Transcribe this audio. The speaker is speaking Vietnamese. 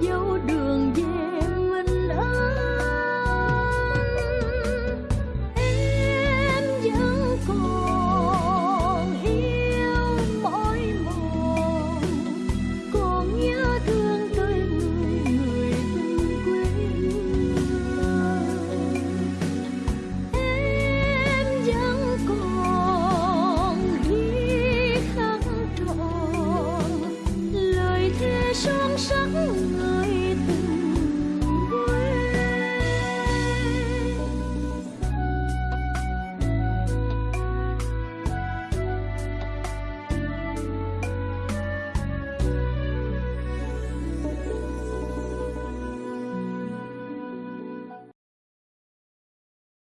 dấu đường về mình ơi em vẫn còn yêu mỗi một. Còn nhớ thương tươi người người từng quên em vẫn còn biết khắc trọn lời thề